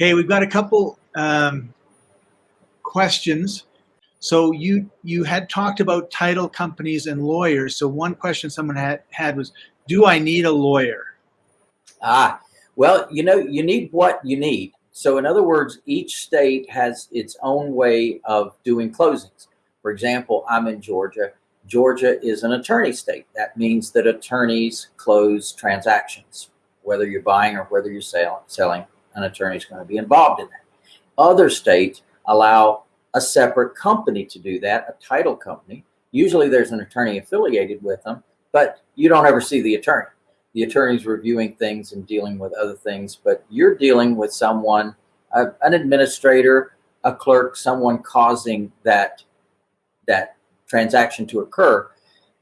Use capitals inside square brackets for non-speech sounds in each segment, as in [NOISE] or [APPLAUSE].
Okay, we've got a couple um, questions. So you you had talked about title companies and lawyers. So one question someone had, had was, do I need a lawyer? Ah, well, you know, you need what you need. So in other words, each state has its own way of doing closings. For example, I'm in Georgia. Georgia is an attorney state. That means that attorneys close transactions. Whether you're buying or whether you're sell, selling, an attorney is going to be involved in that. Other states allow a separate company to do that, a title company. Usually there's an attorney affiliated with them, but you don't ever see the attorney. The attorney's reviewing things and dealing with other things, but you're dealing with someone, uh, an administrator, a clerk, someone causing that, that transaction to occur.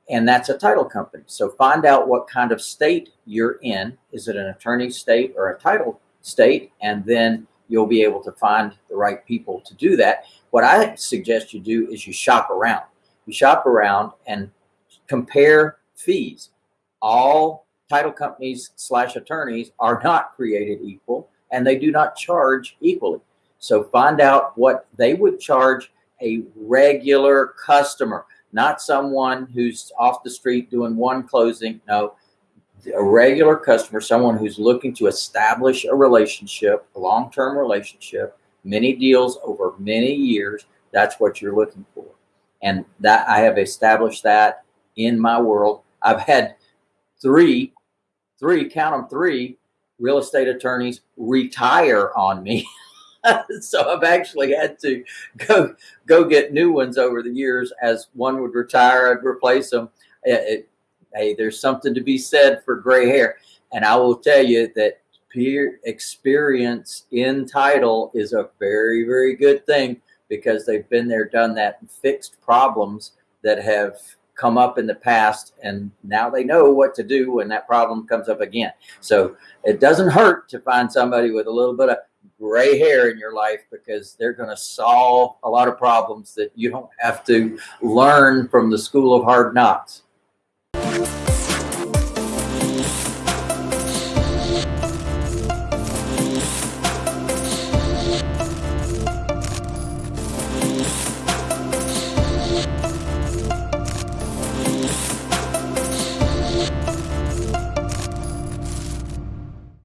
And that's a title company. So find out what kind of state you're in. Is it an attorney state or a title state? And then you'll be able to find the right people to do that. What I suggest you do is you shop around. You shop around and compare fees. All title companies slash attorneys are not created equal and they do not charge equally. So find out what they would charge a regular customer, not someone who's off the street doing one closing. No, a regular customer, someone who's looking to establish a relationship, a long-term relationship, many deals over many years. That's what you're looking for. And that I have established that in my world. I've had three, three, count them three real estate attorneys retire on me. [LAUGHS] so I've actually had to go go get new ones over the years. As one would retire, I'd replace them. It, it, hey, there's something to be said for gray hair. And I will tell you that peer experience in title is a very, very good thing because they've been there, done that, and fixed problems that have come up in the past. And now they know what to do when that problem comes up again. So it doesn't hurt to find somebody with a little bit of gray hair in your life because they're going to solve a lot of problems that you don't have to learn from the school of hard knocks.